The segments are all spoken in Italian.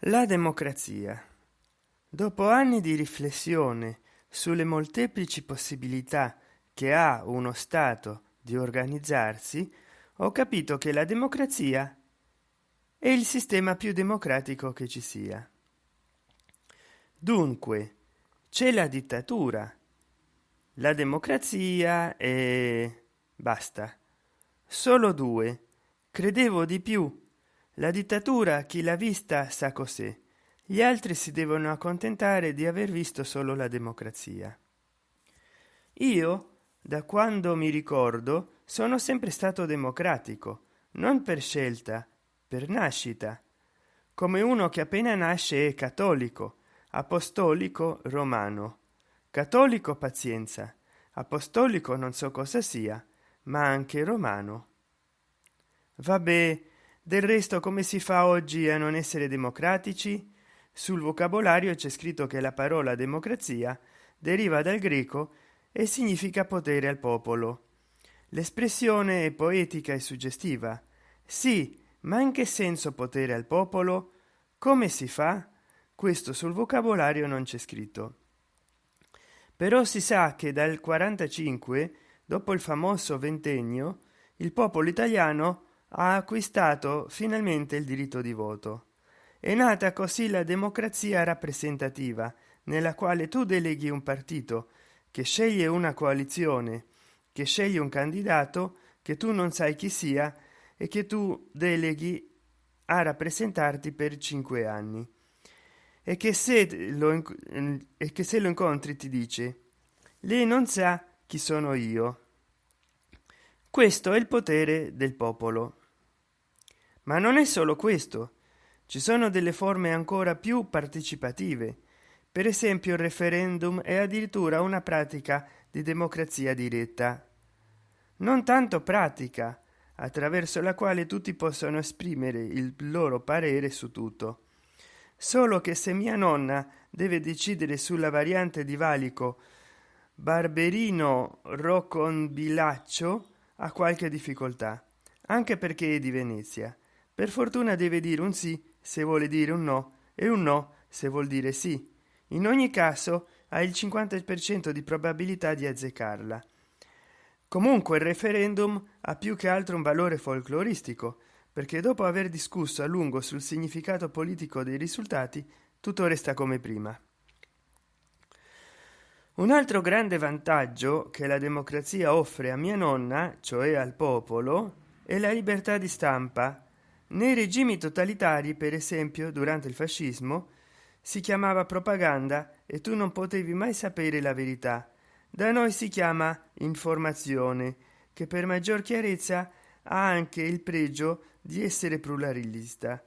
la democrazia. Dopo anni di riflessione sulle molteplici possibilità che ha uno stato di organizzarsi ho capito che la democrazia è il sistema più democratico che ci sia. Dunque c'è la dittatura. La democrazia e basta. Solo due. Credevo di più la dittatura chi l'ha vista sa cos'è. Gli altri si devono accontentare di aver visto solo la democrazia. Io da quando mi ricordo sono sempre stato democratico non per scelta per nascita. Come uno che appena nasce è cattolico apostolico romano. Cattolico pazienza. Apostolico non so cosa sia ma anche romano. Vabbè del resto come si fa oggi a non essere democratici? Sul vocabolario c'è scritto che la parola democrazia deriva dal greco e significa potere al popolo. L'espressione è poetica e suggestiva. Sì ma in che senso potere al popolo? Come si fa? Questo sul vocabolario non c'è scritto. Però si sa che dal 45 dopo il famoso ventennio il popolo italiano ha acquistato finalmente il diritto di voto. È nata così la democrazia rappresentativa nella quale tu deleghi un partito che sceglie una coalizione che sceglie un candidato che tu non sai chi sia e che tu deleghi a rappresentarti per cinque anni. E che se lo, che se lo incontri ti dice lei non sa chi sono io questo è il potere del popolo. Ma non è solo questo. Ci sono delle forme ancora più partecipative. Per esempio il referendum è addirittura una pratica di democrazia diretta. Non tanto pratica attraverso la quale tutti possono esprimere il loro parere su tutto. Solo che se mia nonna deve decidere sulla variante di valico barberino rocconbilaccio ha qualche difficoltà anche perché è di venezia. Per fortuna deve dire un sì se vuole dire un no e un no se vuol dire sì. In ogni caso ha il 50% di probabilità di azzeccarla comunque il referendum ha più che altro un valore folcloristico perché dopo aver discusso a lungo sul significato politico dei risultati tutto resta come prima un altro grande vantaggio che la democrazia offre a mia nonna cioè al popolo è la libertà di stampa. Nei regimi totalitari per esempio durante il fascismo si chiamava propaganda e tu non potevi mai sapere la verità. Da noi si chiama informazione che per maggior chiarezza ha anche il pregio di essere pluralista.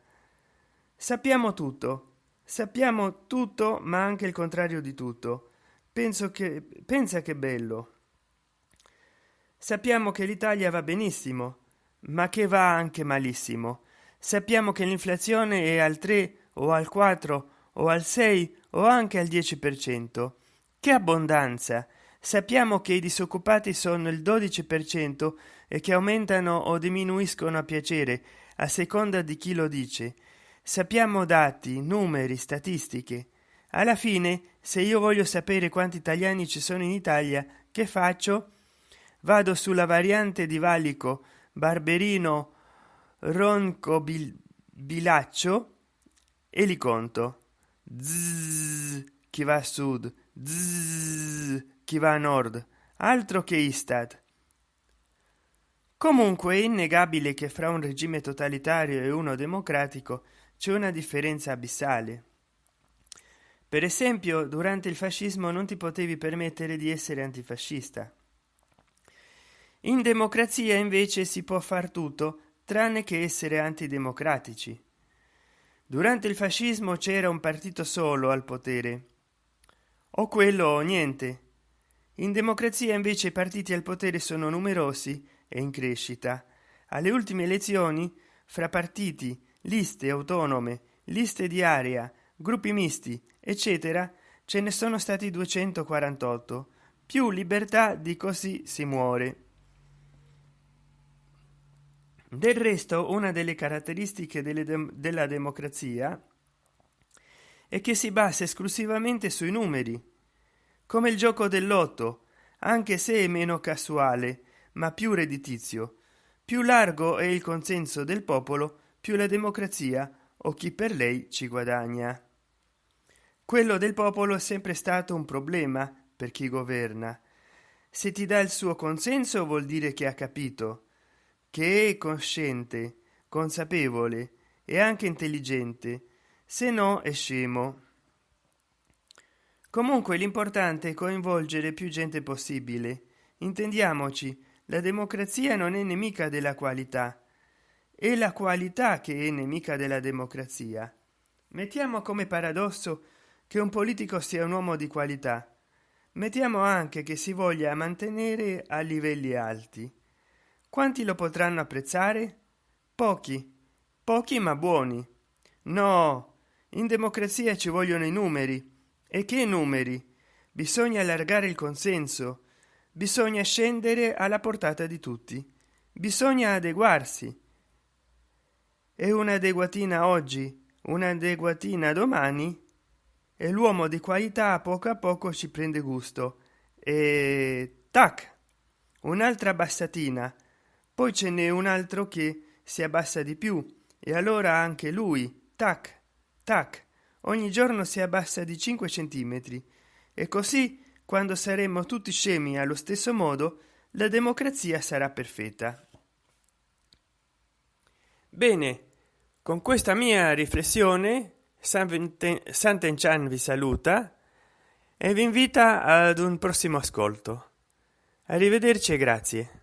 Sappiamo tutto. Sappiamo tutto ma anche il contrario di tutto penso che pensa che bello. Sappiamo che l'italia va benissimo ma che va anche malissimo. Sappiamo che l'inflazione è al 3 o al 4 o al 6 o anche al 10 per cento. Che abbondanza! Sappiamo che i disoccupati sono il 12 per cento e che aumentano o diminuiscono a piacere a seconda di chi lo dice. Sappiamo dati numeri statistiche alla fine se io voglio sapere quanti italiani ci sono in italia che faccio? Vado sulla variante di valico barberino ronco bil bilaccio e li conto. Zzz, chi va a sud. Zzz, chi va a nord. Altro che istat. Comunque è innegabile che fra un regime totalitario e uno democratico c'è una differenza abissale per esempio durante il fascismo non ti potevi permettere di essere antifascista. In democrazia invece si può far tutto tranne che essere antidemocratici. Durante il fascismo c'era un partito solo al potere. O quello o niente. In democrazia invece i partiti al potere sono numerosi e in crescita. Alle ultime elezioni fra partiti liste autonome liste di area gruppi misti eccetera ce ne sono stati 248 più libertà di così si muore. Del resto una delle caratteristiche delle de della democrazia e che si basa esclusivamente sui numeri come il gioco del lotto anche se è meno casuale ma più redditizio. Più largo è il consenso del popolo più la democrazia o chi per lei ci guadagna quello del popolo è sempre stato un problema per chi governa. Se ti dà il suo consenso vuol dire che ha capito che è cosciente consapevole e anche intelligente se no è scemo. Comunque l'importante è coinvolgere più gente possibile. Intendiamoci la democrazia non è nemica della qualità è la qualità che è nemica della democrazia. Mettiamo come paradosso che un politico sia un uomo di qualità. Mettiamo anche che si voglia mantenere a livelli alti. Quanti lo potranno apprezzare? Pochi. Pochi ma buoni. No in democrazia ci vogliono i numeri. E che numeri? Bisogna allargare il consenso. Bisogna scendere alla portata di tutti. Bisogna adeguarsi. E un'adeguatina oggi? Un'adeguatina domani e l'uomo di qualità a poco a poco ci prende gusto. E tac un'altra bassatina poi ce n'è un altro che si abbassa di più. E allora anche lui tac tac ogni giorno si abbassa di 5 centimetri. E così quando saremo tutti scemi allo stesso modo la democrazia sarà perfetta. Bene con questa mia riflessione Sant'Enchan vi saluta e vi invita ad un prossimo ascolto. Arrivederci e grazie